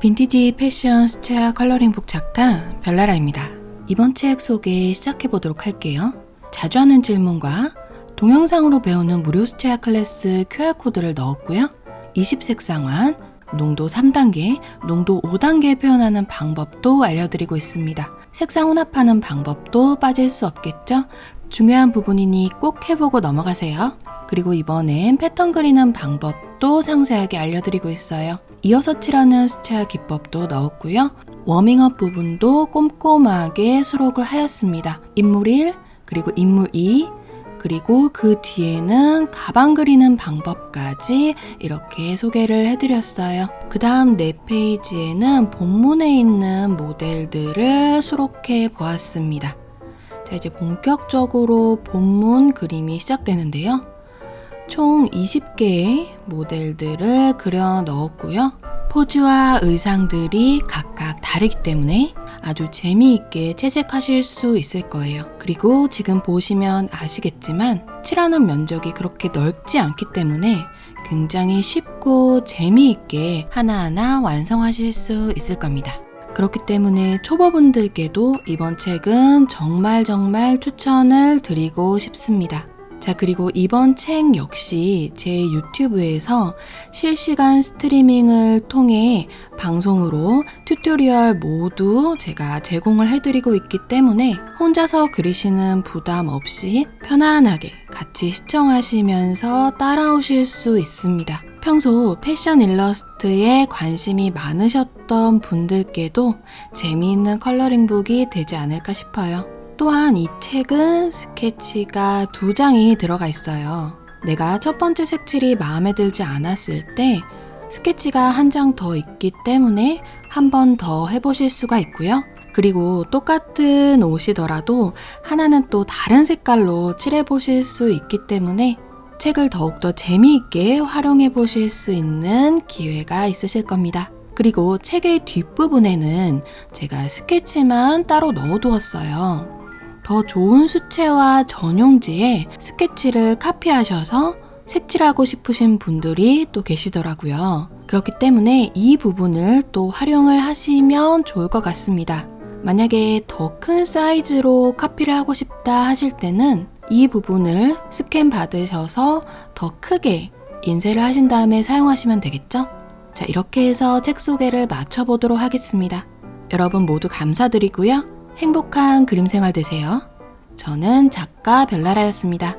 빈티지 패션 수채화 컬러링북 작가 별나라입니다. 이번 책 소개 시작해보도록 할게요. 자주 하는 질문과 동영상으로 배우는 무료 수채화 클래스 QR코드를 넣었고요. 20색상환, 농도 3단계, 농도 5단계 표현하는 방법도 알려드리고 있습니다. 색상 혼합하는 방법도 빠질 수 없겠죠? 중요한 부분이니 꼭 해보고 넘어가세요. 그리고 이번엔 패턴 그리는 방법도 상세하게 알려드리고 있어요. 이어서 칠하는 수채화 기법도 넣었고요. 워밍업 부분도 꼼꼼하게 수록을 하였습니다. 인물 1, 그리고 인물 2, 그리고 그 뒤에는 가방 그리는 방법까지 이렇게 소개를 해드렸어요. 그 다음 네 페이지에는 본문에 있는 모델들을 수록해 보았습니다. 자, 이제 본격적으로 본문 그림이 시작되는데요. 총 20개의 모델들을 그려 넣었고요. 포즈와 의상들이 각각 다르기 때문에 아주 재미있게 채색하실 수 있을 거예요. 그리고 지금 보시면 아시겠지만 칠하는 면적이 그렇게 넓지 않기 때문에 굉장히 쉽고 재미있게 하나하나 완성하실 수 있을 겁니다. 그렇기 때문에 초보분들께도 이번 책은 정말 정말 추천을 드리고 싶습니다. 자, 그리고 이번 책 역시 제 유튜브에서 실시간 스트리밍을 통해 방송으로 tutorial 모두 제가 제공을 해드리고 있기 때문에 혼자서 그리시는 부담 없이 편안하게 같이 시청하시면서 따라오실 수 있습니다. 평소 패션 일러스트에 관심이 많으셨던 분들께도 재미있는 coloring book이 되지 않을까 싶어요. 또한 이 책은 스케치가 두 장이 들어가 있어요. 내가 첫 번째 색칠이 마음에 들지 않았을 때 스케치가 한 장 더 있기 때문에 한 번 더 해보실 수가 있고요. 그리고 똑같은 옷이더라도 하나는 또 다른 색깔로 칠해보실 수 있기 때문에 책을 더욱더 재미있게 활용해 보실 수 있는 기회가 있으실 겁니다. 그리고 책의 뒷부분에는 제가 스케치만 따로 넣어두었어요. 더 좋은 수채화 전용지에 스케치를 카피하셔서 색칠하고 싶으신 분들이 또 계시더라고요. 그렇기 때문에 이 부분을 또 활용을 하시면 좋을 것 같습니다. 만약에 더 큰 사이즈로 카피를 하고 싶다 하실 때는 이 부분을 스캔 받으셔서 더 크게 인쇄를 하신 다음에 사용하시면 되겠죠? 자, 이렇게 해서 책 소개를 마쳐보도록 하겠습니다. 여러분 모두 감사드리고요. 행복한 그림 생활 되세요. 저는 작가 별나라였습니다.